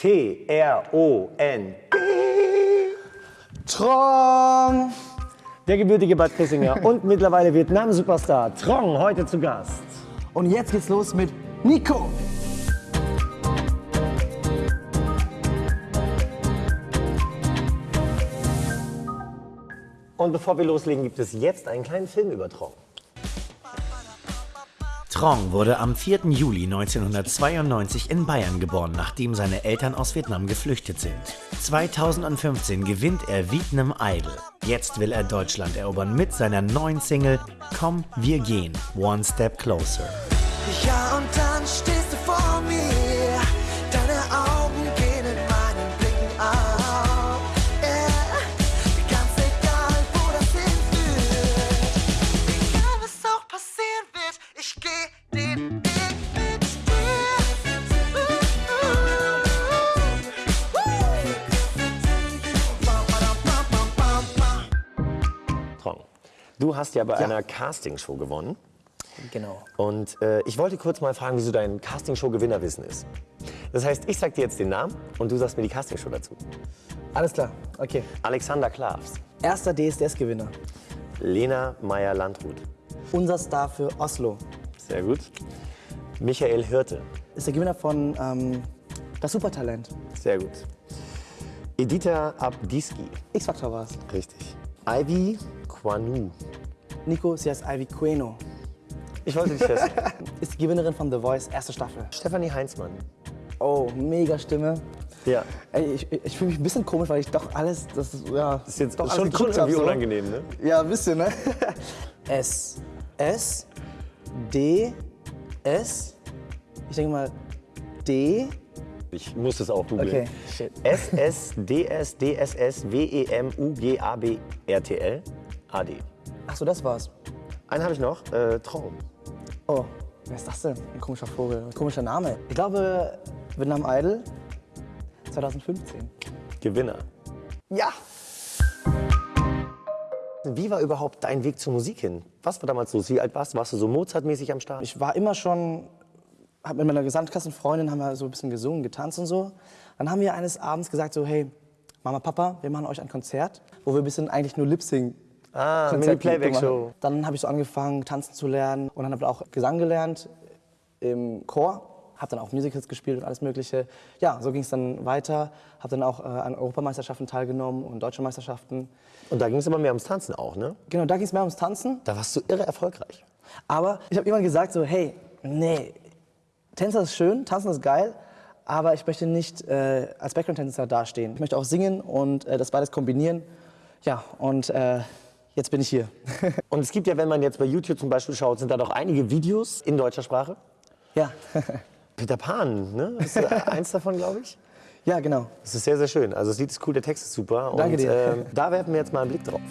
T-R-O-N. Trong! Der gebürtige Bad Kissinger und mittlerweile Vietnam-Superstar Trong heute zu Gast. Und jetzt geht's los mit Nico. Und bevor wir loslegen, gibt es jetzt einen kleinen Film über Trong. Trong wurde am 4. Juli 1992 in Bayern geboren, nachdem seine Eltern aus Vietnam geflüchtet sind. 2015 gewinnt er Vietnam Idol. Jetzt will er Deutschland erobern mit seiner neuen Single Komm, wir gehen, One Step Closer. Ja, und dann stehst du hast ja bei einer Castingshow gewonnen. Genau. Und äh, ich wollte kurz mal fragen, wieso dein Castingshow-Gewinnerwissen ist. Das heißt, ich sag dir jetzt den Namen und du sagst mir die Castingshow dazu. Alles klar. Okay. Alexander Klavs, Erster DSDS-Gewinner. Lena Meyer-Landrut, Unser Star für Oslo. sehr gut. Michael Hirte, Ist der Gewinner von ähm, Das Supertalent. sehr gut. Edita Abdiski, X-Factor war es. richtig. Ivy Kwanu, Nico, sie heißt Ivy Queno. ich wollte dich fest. Ist die Gewinnerin von The Voice, erste Staffel. Stefanie Heinzmann, Oh, mega Stimme. ja. Ey, ich, ich fühle mich ein bisschen komisch, weil ich doch alles, das ist, ja, Das ist jetzt doch schon, schon irgendwie so. unangenehm, ne? Ja, ein bisschen, ne? S. S. D. S. Ich denke mal D. Ich muss das auch googeln. Okay, shit. S, S, D, S, D, S, S, W, E, M, U, G, A, B, R, T, L, A, D. Ach so, das war's. Einen habe ich noch, äh, Traum. Oh, wer ist das denn? Ein komischer Vogel, ein komischer Name. Ich glaube, Vietnam Idol 2015. Gewinner. Ja! Wie war überhaupt dein Weg zur Musik hin? Was war damals los? Wie alt warst du? Warst du so Mozart-mäßig am Start? Ich war immer schon, hab mit meiner Gesamtklassenfreundin haben wir so ein bisschen gesungen, getanzt und so. Dann haben wir eines Abends gesagt so, hey, Mama, Papa, wir machen euch ein Konzert, wo wir ein bisschen eigentlich nur Lip-Sync Ah, Konzert Mini-Playback-Show. gemacht. Dann habe ich so angefangen, tanzen zu lernen und dann habe ich auch Gesang gelernt im Chor. Habe dann auch Musicals gespielt und alles Mögliche. Ja, so ging es dann weiter. Habe dann auch äh, an Europameisterschaften teilgenommen und deutsche Meisterschaften. Und da ging es aber mehr ums Tanzen auch, ne? Genau, da ging es mehr ums Tanzen. Da warst du irre erfolgreich. Aber ich habe irgendwann gesagt so, hey, nee, Tänzer ist schön, Tanzen ist geil, aber ich möchte nicht äh, als Background-Tänzer dastehen. Ich möchte auch singen und äh, das beides kombinieren. Ja, und äh, jetzt bin ich hier. Und es gibt ja, wenn man jetzt bei YouTube zum Beispiel schaut, sind da doch einige Videos in deutscher Sprache. ja. Peter Pan, ne? Ist äh, eins davon, glaube ich. ja, genau. Das ist sehr, sehr schön. Also das Lied ist cool, der Text ist super. Danke und, dir. ähm, da werfen wir jetzt mal einen Blick drauf.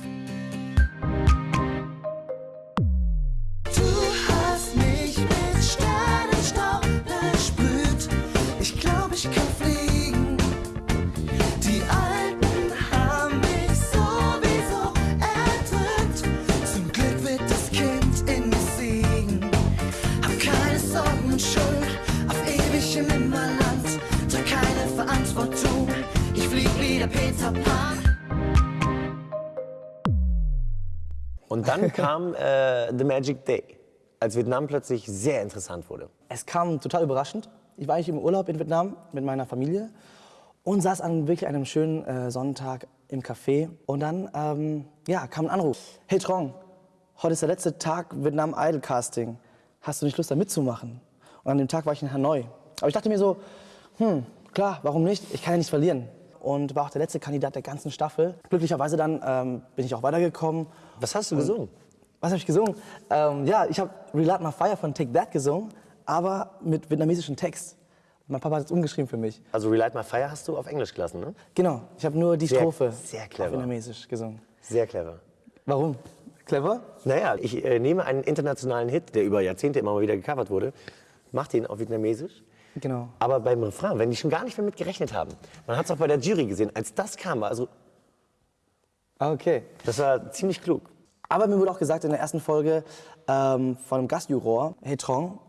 Und dann kam äh, The Magic Day, als Vietnam plötzlich sehr interessant wurde. Es kam total überraschend. Ich war eigentlich im Urlaub in Vietnam mit meiner Familie und saß an wirklich einem schönen äh, Sonntag im Café. Und dann ähm, ja, kam ein Anruf. Hey Trong, heute ist der letzte Tag Vietnam Idol Casting. Hast du nicht Lust, da mitzumachen? Und an dem Tag war ich in Hanoi. Aber ich dachte mir so, hm, klar, warum nicht? Ich kann ja nichts verlieren. Und war auch der letzte Kandidat der ganzen Staffel. Glücklicherweise dann ähm, bin ich auch weitergekommen. Was hast du gesungen? Was habe ich gesungen? Ähm, ja, ich habe Relight My Fire von Take That gesungen, aber mit vietnamesischem Text. Mein Papa hat es umgeschrieben für mich. Also Relight My Fire hast du auf Englisch gelassen, ne? Genau, ich habe nur die Sehr- Strophe sehr auf clever. vietnamesisch gesungen. Sehr clever. Warum? Clever? Naja, ich äh, nehme einen internationalen Hit, der über Jahrzehnte immer mal wieder gecovert wurde, mach den auf Vietnamesisch. Genau. Aber beim Refrain, wenn die schon gar nicht mehr mit gerechnet haben, man hat es auch bei der Jury gesehen, als das kam, also, Ah, okay. das war ziemlich klug. Aber mir wurde auch gesagt in der ersten Folge ähm, von einem Gastjuror, hey Trong,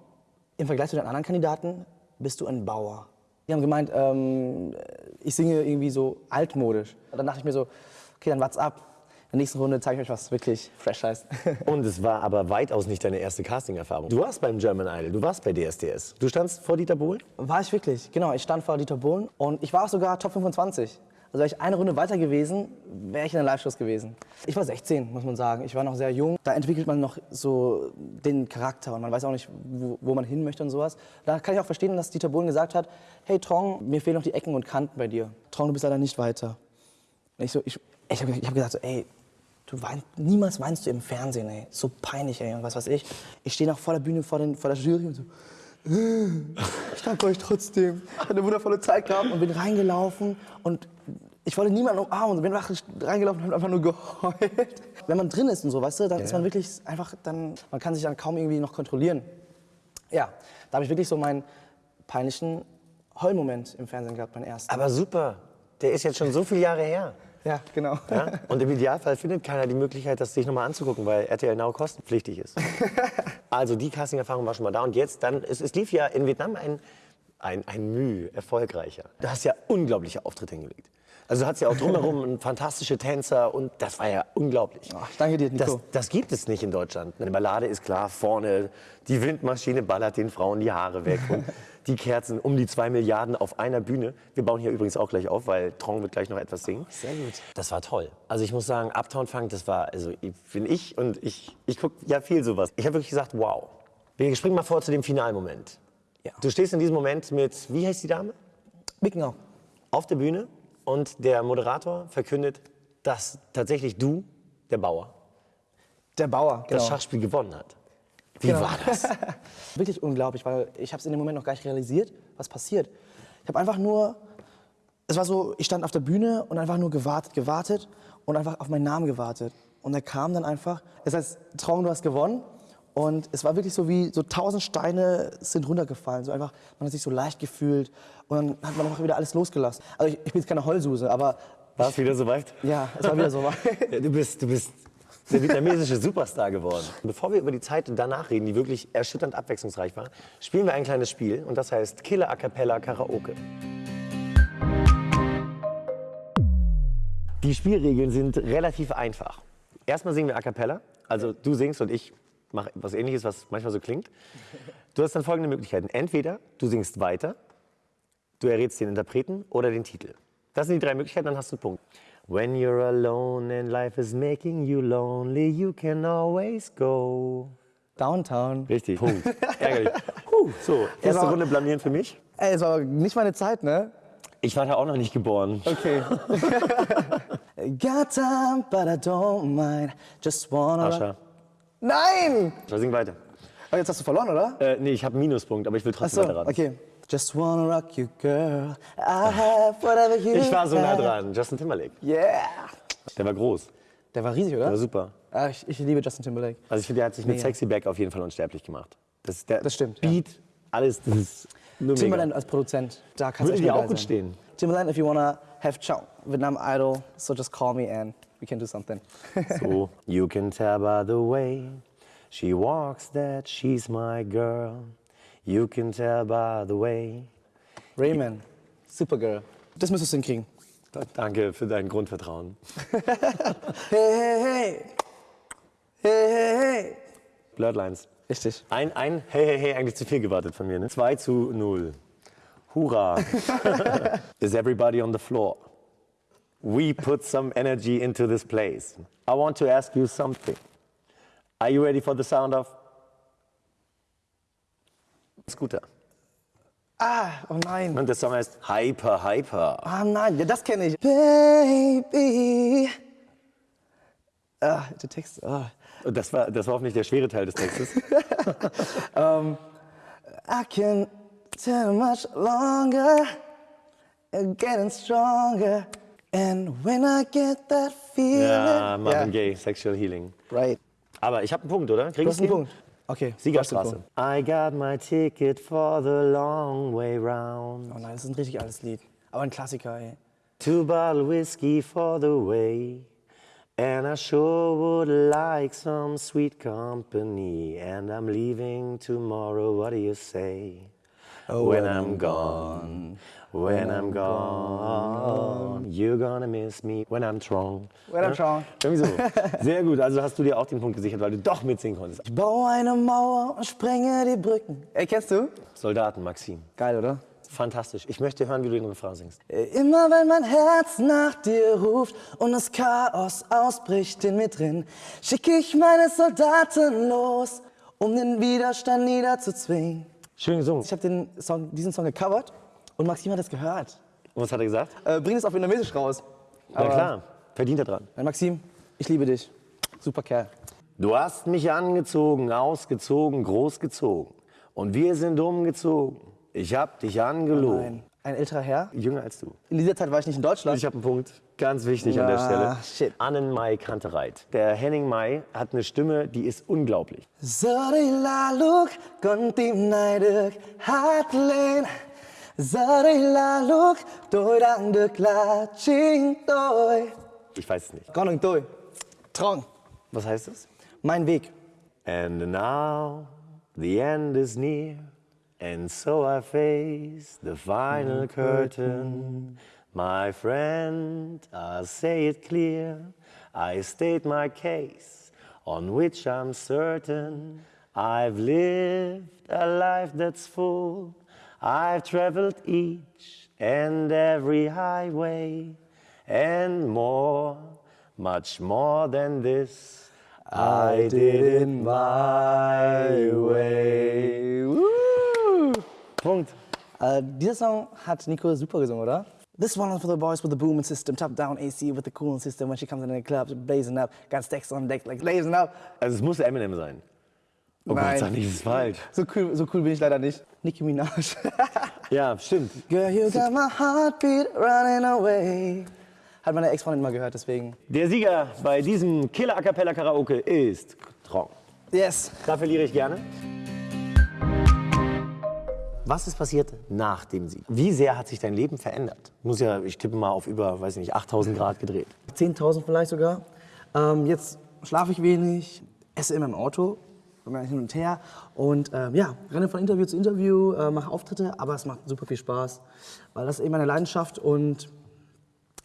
im Vergleich zu den anderen Kandidaten bist du ein Bauer. Die haben gemeint, ähm, ich singe irgendwie so altmodisch. Und dann dachte ich mir so, okay, dann wart's ab. In der nächsten Runde zeige ich euch, was wirklich fresh heißt. Und es war aber weitaus nicht deine erste Casting-Erfahrung. Du warst beim German Idol, du warst bei DSDS. Du standst vor Dieter Bohlen? War ich wirklich, genau. Ich stand vor Dieter Bohlen und ich war auch sogar Top 25. Also wäre ich eine Runde weiter gewesen, wäre ich in der Live-Shows gewesen. Ich war 16, muss man sagen. Ich war noch sehr jung. Da entwickelt man noch so den Charakter und man weiß auch nicht, wo, wo man hin möchte und sowas. Da kann ich auch verstehen, dass Dieter Bohlen gesagt hat, hey Trong, mir fehlen noch die Ecken und Kanten bei dir. Trong, du bist leider nicht weiter. Und ich so, ich, ich habe ich hab gesagt so, ey, du weinst, niemals weinst du im Fernsehen, ey. So peinlich, ey, und was weiß ich. Ich stehe noch vor der Bühne, vor, den, vor der Jury und so, ich danke euch trotzdem. Ich hatte eine wundervolle Zeit gehabt und bin reingelaufen und ich wollte niemanden umarmen und bin reingelaufen und habe einfach nur geheult. Wenn man drin ist und so, weißt du, dann ist man wirklich einfach, dann, man kann sich dann kaum irgendwie noch kontrollieren. Ja, da habe ich wirklich so meinen peinlichen Heulmoment im Fernsehen gehabt, meinen ersten. Aber super, der ist jetzt schon so viele Jahre her. Ja, genau. Ja? Und im Idealfall findet keiner die Möglichkeit, das sich nochmal anzugucken, weil RTL Now kostenpflichtig ist. also die Casting-Erfahrung war schon mal da. Und jetzt dann, es, es lief ja in Vietnam ein, ein, ein Mühe erfolgreicher. Du hast ja unglaubliche Auftritte hingelegt. Also du hattest ja auch drumherum fantastische Tänzer und das war ja unglaublich. Ach, danke dir, Nico. Das, das gibt es nicht in Deutschland. Eine Ballade ist klar, vorne die Windmaschine ballert den Frauen die Haare weg und die Kerzen um die zwei Milliarden auf einer Bühne. Wir bauen hier übrigens auch gleich auf, weil Trong wird gleich noch etwas singen. Sehr gut. Das war toll. Also ich muss sagen, Uptown Funk, das war, also ich- bin ich und ich, ich gucke ja viel sowas. Ich habe wirklich gesagt, wow. Wir springen mal vor zu dem Finalmoment. Ja. Du stehst in diesem Moment mit, wie heißt die Dame? Mickenau. Auf der Bühne und der Moderator verkündet, dass tatsächlich du, der Bauer, Der Bauer, genau. das Schachspiel gewonnen hat. Wie Genau. war das? Wirklich unglaublich, weil ich habe es in dem Moment noch gar nicht realisiert, was passiert. Ich habe einfach nur, es war so, ich stand auf der Bühne und einfach nur gewartet, gewartet und einfach auf meinen Namen gewartet. Und er kam dann einfach, es heißt, Traum, du hast gewonnen. Und es war wirklich so wie so tausend Steine sind runtergefallen. So einfach, man hat sich so leicht gefühlt und dann hat man einfach wieder alles losgelassen. Also ich, ich bin jetzt keine Heulsuse, aber War es wieder so weit? ja, es war wieder so. Ja, Du bist, du bist der vietnamesische Superstar geworden. Bevor wir über die Zeit danach reden, die wirklich erschütternd abwechslungsreich war, spielen wir ein kleines Spiel und das heißt Killer A Cappella Karaoke. Die Spielregeln sind relativ einfach. Erstmal singen wir A Cappella, also du singst und ich mache was ähnliches, was manchmal so klingt. Du hast dann folgende Möglichkeiten. Entweder du singst weiter, du errätst den Interpreten oder den Titel. Das sind die drei Möglichkeiten, dann hast du einen Punkt. When you're alone and life is making you lonely, you can always go. Downtown. Richtig. Punkt. Ärgerlich. Puh, so, erste. Runde blamieren für mich. Ey, es war nicht meine Zeit, ne? Ich war da auch noch nicht geboren. Okay. Got time, but I don't mind. Just wanna. Ascha. Nein! So, sing weiter. Oh, jetzt hast du verloren, oder? Äh, nee, ich habe Minuspunkt, aber ich will trotzdem Achso, weiter raten. okay. Just wanna rock you, girl. I have whatever you Ich war so nah dran. Justin Timberlake. Yeah! Der war groß. Der war riesig, Der oder? war super. Ah, ich, ich liebe Justin Timberlake. Also ich finde, der hat sich mit Mega. Sexy Back auf jeden Fall unsterblich gemacht. Das, der Das stimmt, ja. Beat, alles, das ist nur Timberland mega. als Produzent, da kannst du auch gut sein. stehen. Timberland, if you wanna have chow, Vietnam Idol, so just call me and we can do something. So, you can tell by the way she walks that she's my girl. You can tell by the way. Rayman, Supergirl. Das müsstest du hinkriegen. Danke für dein Grundvertrauen. Hey, hey, hey. Hey, hey, hey. Bloodlines. Richtig. Ein, ein, hey, hey, hey, eigentlich zu viel gewartet von mir, ne? 2 zu 0. Hurra. Is everybody on the floor? We put some energy into this place. I want to ask you something. Are you ready for the sound of Scooter? Ah, oh nein. Und der Song heißt Hyper, Hyper. Ah nein, ja, das kenne ich. Baby. Ah, der Text. Ah. Und das war, das war hoffentlich der schwere Teil des Textes. I can tell much longer, getting stronger. And when I get that feeling. Ja, Marvin Gaye, Sexual Healing. Right. Aber ich habe einen Punkt, oder? Krieg Du hast einen? Punkt. Okay. Siegerstraße. I got my ticket for the long way round. Oh nein, das ist ein richtig altes Lied. Aber ein Klassiker, ey. Two bottle whiskey for the way. And I sure would like some sweet company. And I'm leaving tomorrow. What do you say? when I'm gone. When I'm gone, you're gonna miss me when I'm strong. When I'm strong. Irgendwie so. Sehr gut, also hast du dir auch den Punkt gesichert, weil du doch mitsingen konntest. Ich baue eine Mauer und sprenge die Brücken. Ey, kennst du? Soldaten, Maxim. Geil, oder? Fantastisch. Ich möchte hören, wie du den Refrain singst. Immer wenn mein Herz nach dir ruft und das Chaos ausbricht in mir drin, schicke ich meine Soldaten los, um den Widerstand niederzuzwingen. Schön gesungen. Ich habe den Song, diesen Song gecovert und Maxim hat das gehört. Und was hat er gesagt? Äh, bring es auf Vietnamesisch raus. Na klar, verdient er dran. Maxim, ich liebe dich. Super Kerl. Du hast mich angezogen, ausgezogen, großgezogen. Und wir sind umgezogen. Ich hab dich angelogen. Ein, ein älterer Herr. Jünger als du. In dieser Zeit war ich nicht in Deutschland. Ich habe einen Punkt, ganz wichtig an der Ja, Stelle. shit. Annen Mai Kantereit. Der Henning Mai hat eine Stimme, die ist unglaublich. Sorry la look, con tim này được hát lên Giờ đây là lúc tôi đang được là chính tôi Ich weiß es nicht. Con đường tôi, Trong, Was heißt es? mein Weg And now the end is near, and so I face the final curtain. My friend, I'll say it clear. I state my case, on which I'm certain. I've lived a life that's full. I've traveled each and every highway, and more, much more than this. I did it my way. Woo! Punkt. äh, Dieser Song hat Nico super gesungen, oder? This one is for the boys with the booming system, top down AC with the cooling system. When she comes in the club, blazing up, got stacks on deck like blazing up. Also es muss Eminem sein. Oh Nein. Gott, sag nicht, das ist falsch. So cool, so cool bin ich leider nicht. Nicki Minaj. Ja, stimmt. Girl, you got my heartbeat running away. Hat meine Ex-Freundin mal gehört, deswegen. Der Sieger bei diesem Killer A Cappella Karaoke ist Trong. Yes. Da verliere ich gerne. Was ist passiert nach dem Sieg? Wie sehr hat sich dein Leben verändert? Muss ja, ich tippe mal auf über, weiß nicht, 8000 Grad gedreht. 10.000 vielleicht sogar. Ähm, jetzt schlafe ich wenig, esse immer im Auto, bin hin und her und ähm, ja, renne von Interview zu Interview, äh, mache Auftritte, aber es macht super viel Spaß, weil das ist eben meine Leidenschaft und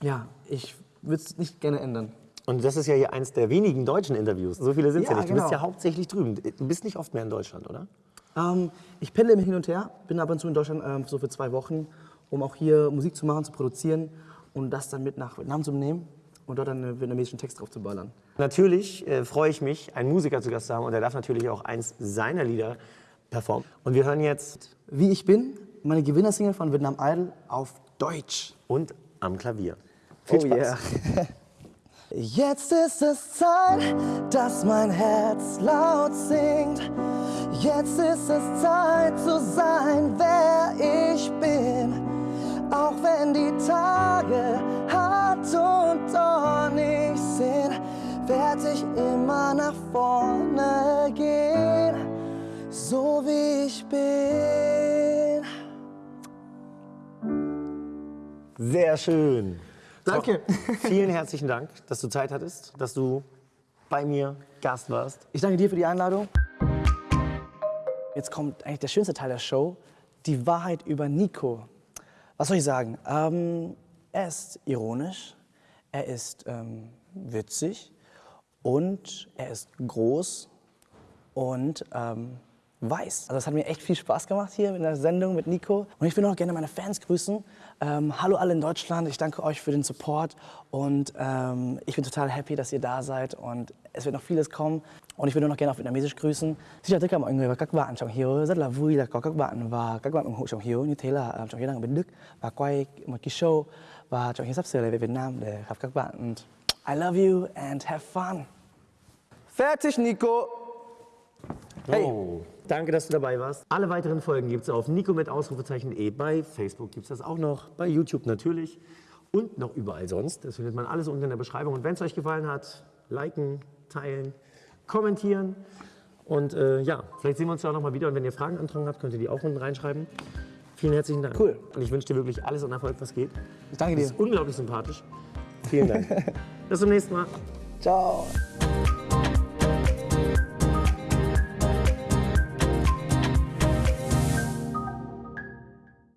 ja, ich würde es nicht gerne ändern. Und das ist ja hier eins der wenigen deutschen Interviews. So viele sind es ja, Ja, nicht. Du bist genau. ja hauptsächlich drüben. Du bist nicht oft mehr in Deutschland, oder? Ähm, ich pendle immer hin und her, bin ab und zu in Deutschland ähm, so für zwei Wochen, um auch hier Musik zu machen, zu produzieren und das dann mit nach Vietnam zu nehmen und dort dann einen vietnamesischen Text drauf zu ballern. Natürlich äh, freue ich mich, einen Musiker zu Gast zu haben und er darf natürlich auch eins seiner Lieder performen. Und wir hören jetzt Wie ich bin, meine Gewinnersingle von Vietnam Idol auf Deutsch. und am Klavier. Viel Oh Spaß. yeah. Jetzt ist es Zeit, dass mein Herz laut singt. Jetzt ist es Zeit zu sein, wer ich bin. Auch wenn die Tage und dornig sind, werde ich immer nach vorne gehen, so wie ich bin. Sehr schön. Danke. Vielen herzlichen Dank, dass du Zeit hattest, dass du bei mir Gast warst. Ich danke dir für die Einladung. Jetzt kommt eigentlich der schönste Teil der Show, die Wahrheit über Nico. Was soll ich sagen? Ähm, er ist ironisch, er ist ähm, witzig und er ist groß und ähm, weiß. Also das hat mir echt viel Spaß gemacht hier in der Sendung mit Nico. Und ich will auch gerne meine Fans grüßen. Ähm, hallo alle in Deutschland, ich danke euch für den Support und ähm, ich bin total happy, dass ihr da seid und es wird noch vieles kommen. Und ich würde noch gerne auf Vietnamesisch grüßen. Xin chào tất cả mọi người và các bạn Trọng Hiếu rất là vui là có các bạn và các bạn ủng hộ Trọng Hiếu như thế là Trọng Hiếu đang và Trọng Hiếu sắp sửa lại về Việt Nam để gặp các bạn. I love you and have fun. Fertig, Nico. Hey. Oh, danke, dass du dabei warst. Alle weiteren Folgen gibt es auf Nico mit Ausrufezeichen E. Bei Facebook gibt es das auch noch, bei YouTube natürlich und noch überall sonst. Das findet man alles unten in der Beschreibung. Und wenn es euch gefallen hat, liken, teilen, kommentieren. Und äh, ja, vielleicht sehen wir uns ja auch noch mal wieder. Und wenn ihr Fragen antragen habt, könnt ihr die auch unten reinschreiben. Vielen herzlichen Dank. Cool. Und ich wünsche dir wirklich alles an Erfolg, was geht. Ich danke Du dir. bist unglaublich sympathisch. Vielen Dank. Bis zum nächsten Mal. Ciao.